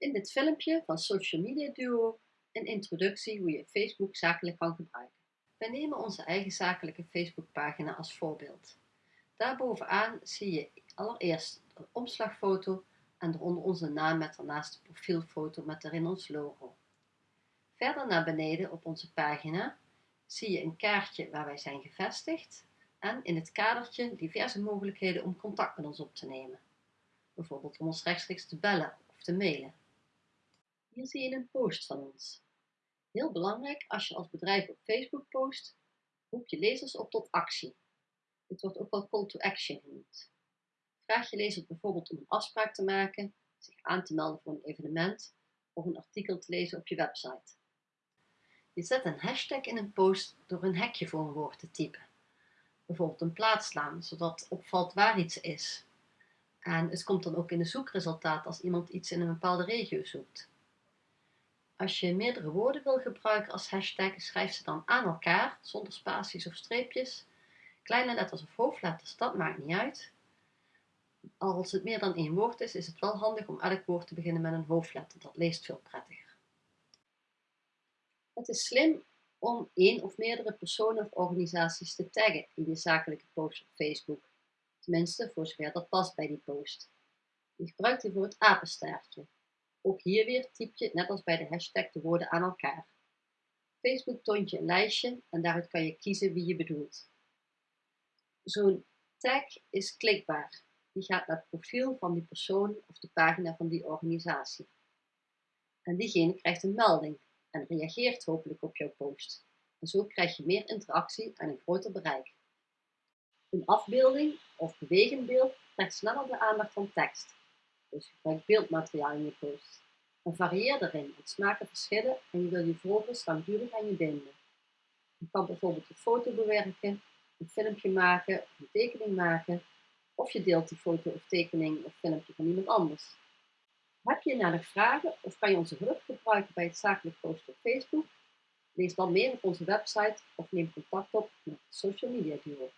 In dit filmpje van Social Media Duo een introductie hoe je Facebook zakelijk kan gebruiken. Wij nemen onze eigen zakelijke Facebookpagina als voorbeeld. Daarbovenaan zie je allereerst een omslagfoto en eronder onze naam met daarnaast de profielfoto met erin ons logo. Verder naar beneden op onze pagina zie je een kaartje waar wij zijn gevestigd en in het kadertje diverse mogelijkheden om contact met ons op te nemen. Bijvoorbeeld om ons rechtstreeks te bellen of te mailen. Hier zie je een post van ons. Heel belangrijk, als je als bedrijf op Facebook post, roep je lezers op tot actie. Dit wordt ook wel call to action genoemd. Vraag je lezers bijvoorbeeld om een afspraak te maken, zich aan te melden voor een evenement of een artikel te lezen op je website. Je zet een hashtag in een post door een hekje voor een woord te typen. Bijvoorbeeld een plaats slaan, zodat opvalt waar iets is. En het komt dan ook in de zoekresultaat als iemand iets in een bepaalde regio zoekt. Als je meerdere woorden wil gebruiken als hashtag, schrijf ze dan aan elkaar, zonder spaties of streepjes. Kleine letters of hoofdletters, dat maakt niet uit. Als het meer dan één woord is, is het wel handig om elk woord te beginnen met een hoofdletter. Dat leest veel prettiger. Het is slim om één of meerdere personen of organisaties te taggen in je zakelijke post op Facebook. Tenminste, voor zover dat past bij die post. Je gebruikt hiervoor het apenstaartje. Ook hier weer typ je, net als bij de hashtag, de woorden aan elkaar. Facebook toont je een lijstje en daaruit kan je kiezen wie je bedoelt. Zo'n tag is klikbaar. Die gaat naar het profiel van die persoon of de pagina van die organisatie. En diegene krijgt een melding en reageert hopelijk op jouw post. En zo krijg je meer interactie en een groter bereik. Een afbeelding of bewegend beeld trekt sneller de aandacht van tekst. Dus gebruik beeldmateriaal in je post. En varieer erin, het smaken verschillen en je wil je volgers langdurig aan je binden. Je kan bijvoorbeeld een foto bewerken, een filmpje maken een tekening maken, of je deelt die foto of tekening of filmpje van iemand anders. Heb je naar de vragen of kan je onze hulp gebruiken bij het zakelijk posten op Facebook? Lees dan meer op onze website of neem contact op met Social Media Duo.